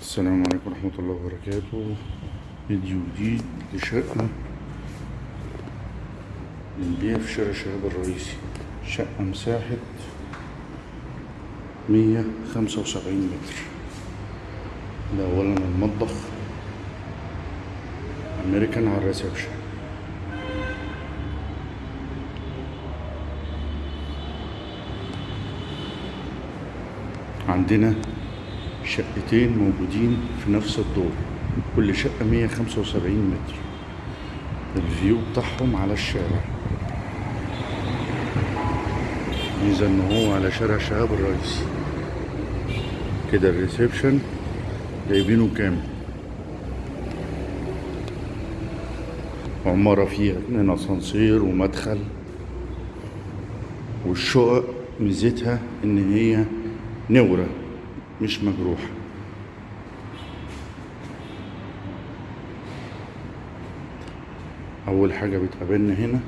السلام عليكم ورحمة الله وبركاته. فيديو جديد لشقة للبيع في شارع الشباب الرئيسي. شقة مساحة مية خمسة وسبعين متر. ده أولا المطبخ. أمريكان على الريسبشن. عندنا شقتين موجودين في نفس الدور. كل شقة مية خمسة وسبعين متر. ال view بتاعهم على الشارع. ميزة إن هو على شارع شهاب الرئيسي كده ال reception جايبينه كامل عمارة فيها اتنين اسانسير ومدخل. والشقق ميزتها إن هي نورة. مش مجروحة. أول حاجة بتقابلنا هنا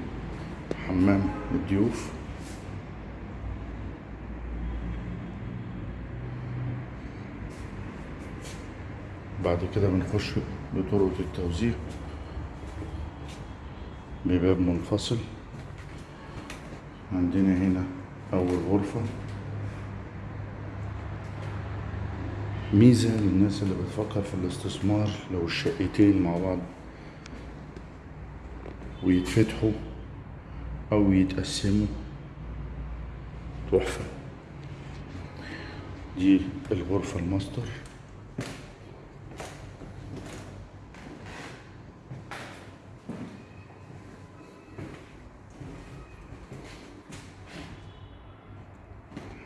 حمام الضيوف. بعد كده بنخش بطرقة التوزيع. بباب منفصل. عندنا هنا أول غرفة. ميزة للناس اللي بتفكر في الاستثمار لو الشقتين مع بعض ويتفتحوا أو يتقسموا تحفة. دي الغرفة الماستر.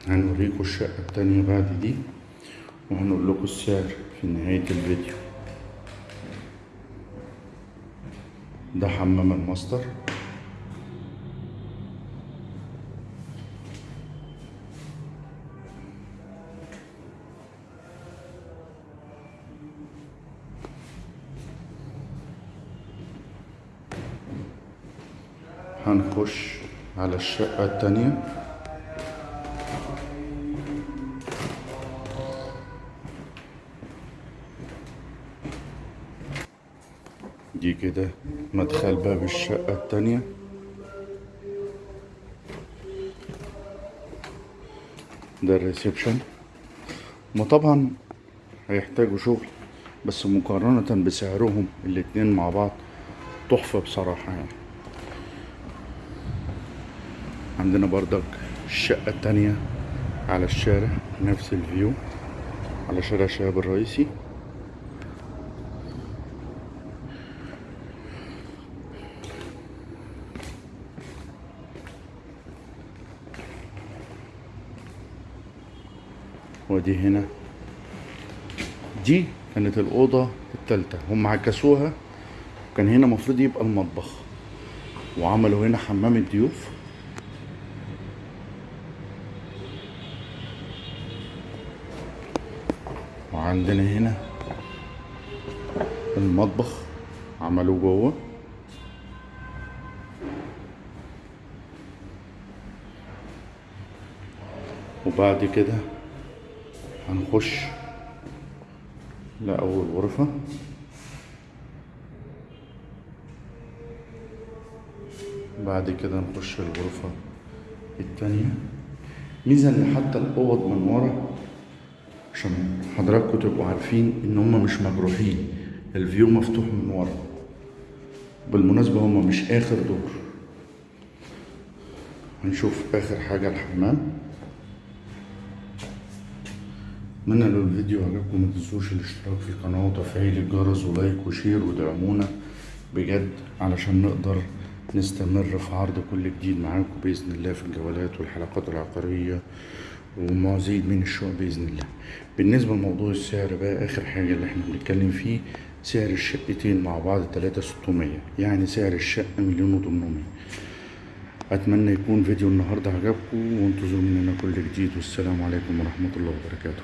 هنوريكم الشقة التانية بعد دي. وهنقول لكم السعر في نهاية الفيديو. ده حمام الماستر. هنخش على الشقة التانية. دي كده مدخل باب الشقة التانية. ده الريسبشن. ما طبعا هيحتاجوا شغل بس مقارنة بسعرهم الاتنين مع بعض تحفة بصراحة يعني. عندنا بردك الشقة التانية على الشارع نفس الفيو على شارع الشباب الرئيسي. ودي هنا دي كانت الأوضة التالتة. هم عكسوها. كان هنا المفروض يبقى المطبخ. وعملوا هنا حمام الضيوف. وعندنا هنا المطبخ. عملوه جوه. وبعد كده هنخش. لأول غرفة. بعد كده نخش الغرفة التانية. ميزة إن حتى الأوض من ورا عشان حضراتكم تبقوا عارفين إن هما مش مجروحين. الفيو مفتوح من ورا. بالمناسبة هما مش آخر دور. هنشوف آخر حاجة الحمام. اتمنى لو الفيديو عجبكم ما تنسوش الاشتراك في القناة وتفعيل الجرس و like و share ودعمونا. بجد علشان نقدر نستمر في عرض كل جديد معاكم بإذن الله في الجولات والحلقات العقارية ومزيد من الشقق بإذن الله. بالنسبة لموضوع السعر بقى آخر حاجة اللي إحنا بنتكلم فيه سعر الشقتين مع بعض تلاتة ستمية يعني سعر الشقة مليون وتمنمية. أتمنى يكون فيديو النهاردة عجبكم وانتظروا مننا كل جديد والسلام عليكم ورحمة الله وبركاته.